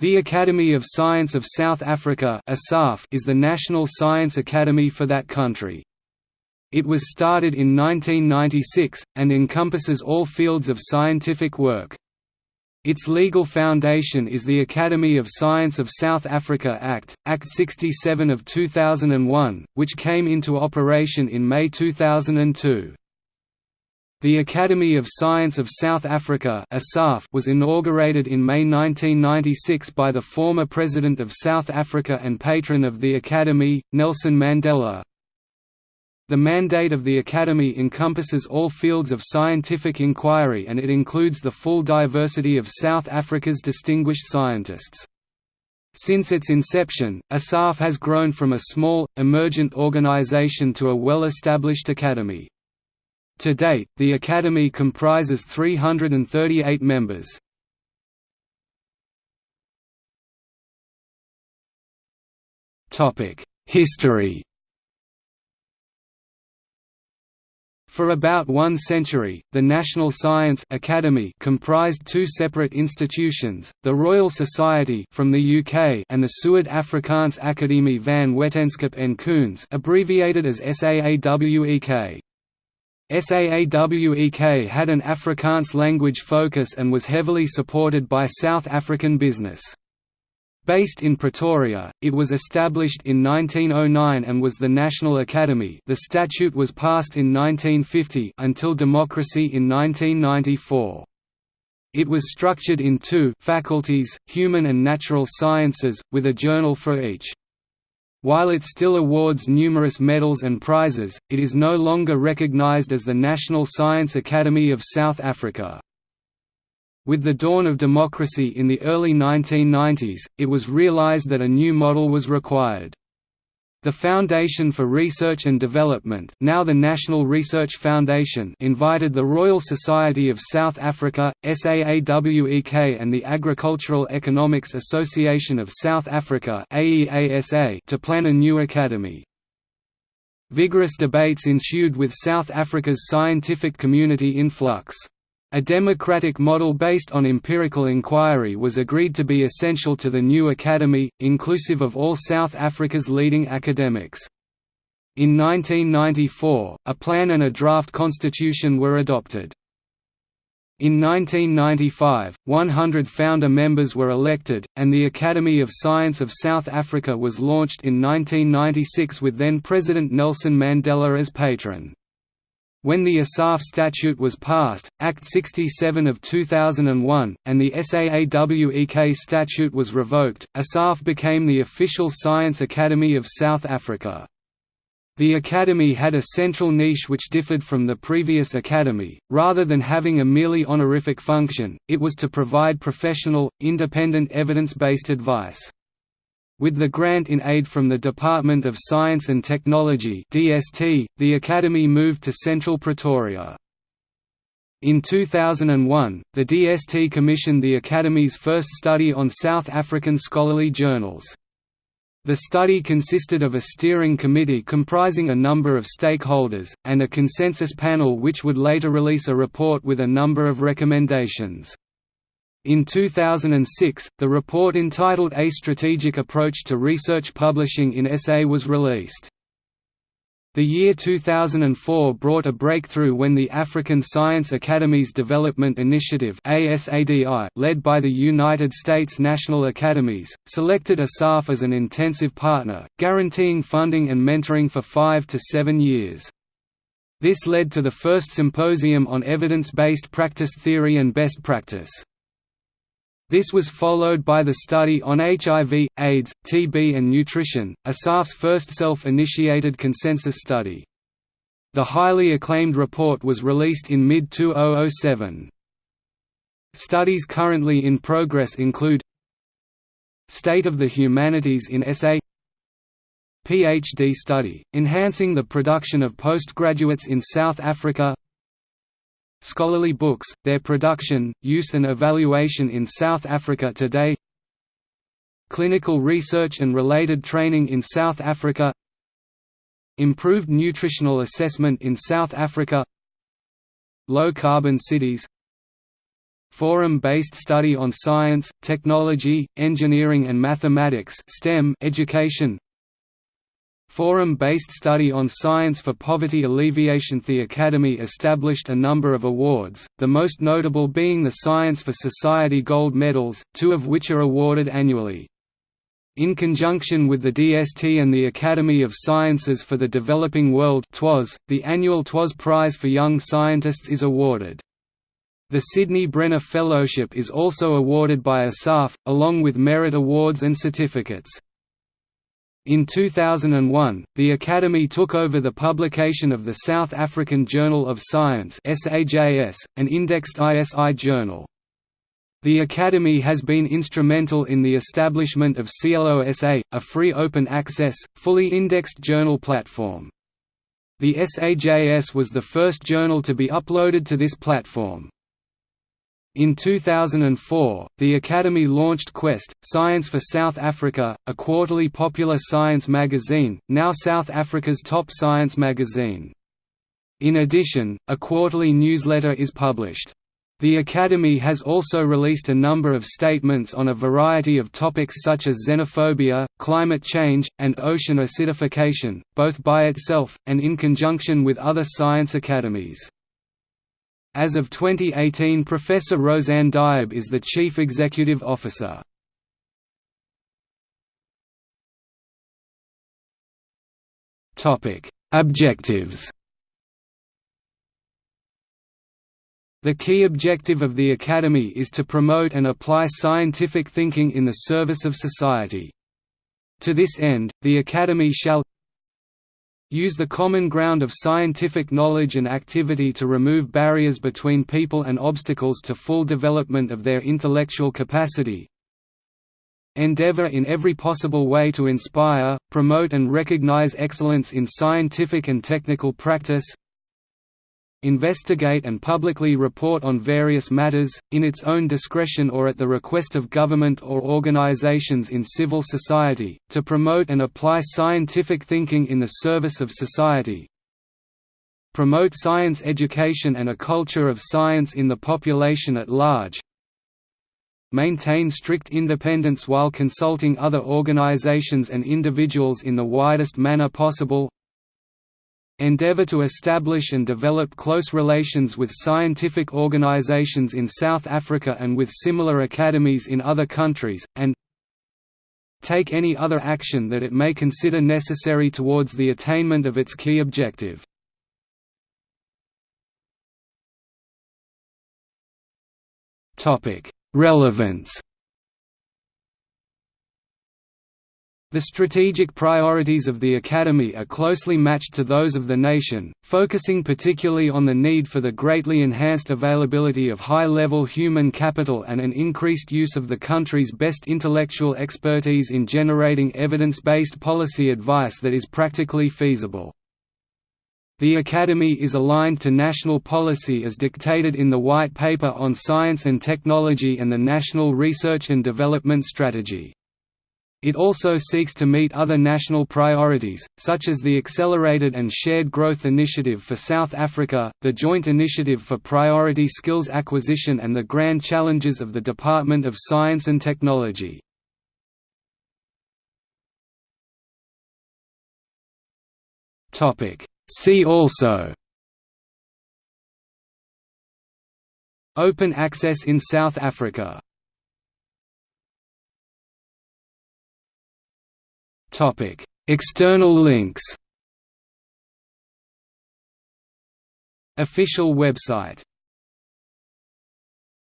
The Academy of Science of South Africa is the national science academy for that country. It was started in 1996, and encompasses all fields of scientific work. Its legal foundation is the Academy of Science of South Africa Act, Act 67 of 2001, which came into operation in May 2002. The Academy of Science of South Africa was inaugurated in May 1996 by the former President of South Africa and patron of the Academy, Nelson Mandela. The mandate of the Academy encompasses all fields of scientific inquiry and it includes the full diversity of South Africa's distinguished scientists. Since its inception, ASSAf has grown from a small, emergent organization to a well-established academy. To date, the Academy comprises 338 members. History For about one century, the National Science Academy comprised two separate institutions, the Royal Society from the UK and the Suid-Afrikaanse Akademie van Wetenskap en Kuns abbreviated as SAAWEK. SAAWEK had an Afrikaans language focus and was heavily supported by South African business. Based in Pretoria, it was established in 1909 and was the National Academy the statute was passed in 1950 until democracy in 1994. It was structured in two faculties, human and natural sciences, with a journal for each. While it still awards numerous medals and prizes, it is no longer recognized as the National Science Academy of South Africa. With the dawn of democracy in the early 1990s, it was realized that a new model was required. The Foundation for Research and Development now the National Research Foundation invited the Royal Society of South Africa, SAAWEK and the Agricultural Economics Association of South Africa to plan a new academy. Vigorous debates ensued with South Africa's scientific community in flux. A democratic model based on empirical inquiry was agreed to be essential to the new academy, inclusive of all South Africa's leading academics. In 1994, a plan and a draft constitution were adopted. In 1995, 100 founder members were elected, and the Academy of Science of South Africa was launched in 1996 with then-President Nelson Mandela as patron. When the ASSAf statute was passed, Act 67 of 2001, and the SAAWEK statute was revoked, ASSAf became the official Science Academy of South Africa. The Academy had a central niche which differed from the previous Academy, rather than having a merely honorific function, it was to provide professional, independent evidence-based advice. With the grant in aid from the Department of Science and Technology (DST), the Academy moved to Central Pretoria. In 2001, the DST commissioned the Academy's first study on South African scholarly journals. The study consisted of a steering committee comprising a number of stakeholders, and a consensus panel which would later release a report with a number of recommendations. In 2006, the report entitled A Strategic Approach to Research Publishing in SA was released. The year 2004 brought a breakthrough when the African Science Academies Development Initiative led by the United States National Academies, selected ASSAf as an intensive partner, guaranteeing funding and mentoring for five to seven years. This led to the first symposium on evidence-based practice theory and best practice. This was followed by the study on HIV, AIDS, TB and nutrition, ASSAf's first self-initiated consensus study. The highly acclaimed report was released in mid-2007. Studies currently in progress include State of the Humanities in SA PhD study, enhancing the production of postgraduates in South Africa Scholarly books, their production, use and evaluation in South Africa today Clinical research and related training in South Africa Improved nutritional assessment in South Africa Low-carbon cities forum-based study on science, technology, engineering and mathematics STEM education Forum-based study on science for poverty alleviation The Academy established a number of awards, the most notable being the Science for Society Gold Medals, two of which are awarded annually. In conjunction with the DST and the Academy of Sciences for the Developing World TWAS, the annual TWAS Prize for Young Scientists is awarded. The Sydney Brenner Fellowship is also awarded by ASSAf, along with merit awards and certificates. In 2001, the Academy took over the publication of the South African Journal of Science an indexed ISI journal. The Academy has been instrumental in the establishment of SciELO SA, a free open-access, fully indexed journal platform. The SAJS was the first journal to be uploaded to this platform. In 2004, the Academy launched Quest, Science for South Africa, a quarterly popular science magazine, now South Africa's top science magazine. In addition, a quarterly newsletter is published. The Academy has also released a number of statements on a variety of topics such as xenophobia, climate change, and ocean acidification, both by itself, and in conjunction with other science academies. As of 2018 Professor Roseanne Diab is the Chief Executive Officer. Objectives The key objective of the Academy is to promote and apply scientific thinking in the service of society. To this end, the Academy shall use the common ground of scientific knowledge and activity to remove barriers between people and obstacles to full development of their intellectual capacity, endeavor in every possible way to inspire, promote and recognize excellence in scientific and technical practice, investigate and publicly report on various matters, in its own discretion or at the request of government or organizations in civil society, to promote and apply scientific thinking in the service of society, promote science education and a culture of science in the population at large, maintain strict independence while consulting other organizations and individuals in the widest manner possible, endeavor to establish and develop close relations with scientific organizations in South Africa and with similar academies in other countries, and take any other action that it may consider necessary towards the attainment of its key objective. Relevance The strategic priorities of the Academy are closely matched to those of the nation, focusing particularly on the need for the greatly enhanced availability of high-level human capital and an increased use of the country's best intellectual expertise in generating evidence-based policy advice that is practically feasible. The Academy is aligned to national policy as dictated in the White Paper on Science and Technology and the National Research and Development Strategy. It also seeks to meet other national priorities, such as the Accelerated and Shared Growth Initiative for South Africa, the Joint Initiative for Priority Skills Acquisition and the grand challenges of the Department of Science and Technology. See also Open access in South Africa External links. Official website